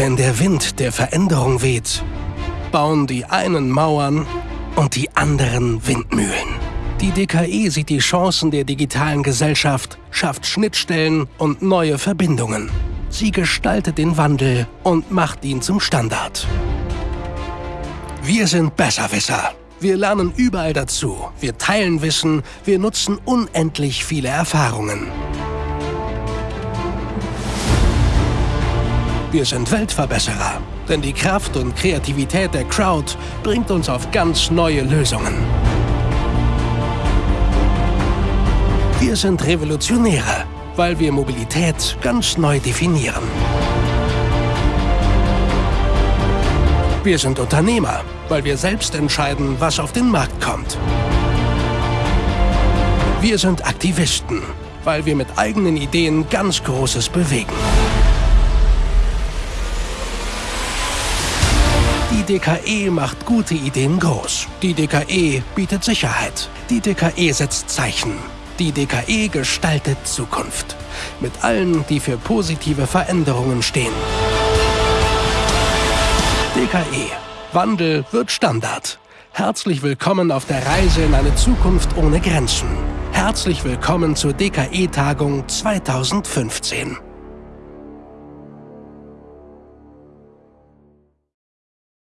Wenn der Wind der Veränderung weht, bauen die einen Mauern und die anderen Windmühlen. Die DKE sieht die Chancen der digitalen Gesellschaft, schafft Schnittstellen und neue Verbindungen. Sie gestaltet den Wandel und macht ihn zum Standard. Wir sind Besserwisser. Wir lernen überall dazu. Wir teilen Wissen. Wir nutzen unendlich viele Erfahrungen. Wir sind Weltverbesserer, denn die Kraft und Kreativität der Crowd bringt uns auf ganz neue Lösungen. Wir sind Revolutionäre, weil wir Mobilität ganz neu definieren. Wir sind Unternehmer, weil wir selbst entscheiden, was auf den Markt kommt. Wir sind Aktivisten, weil wir mit eigenen Ideen ganz Großes bewegen. DKE macht gute Ideen groß. Die DKE bietet Sicherheit. Die DKE setzt Zeichen. Die DKE gestaltet Zukunft. Mit allen, die für positive Veränderungen stehen. DKE. Wandel wird Standard. Herzlich willkommen auf der Reise in eine Zukunft ohne Grenzen. Herzlich willkommen zur DKE-Tagung 2015.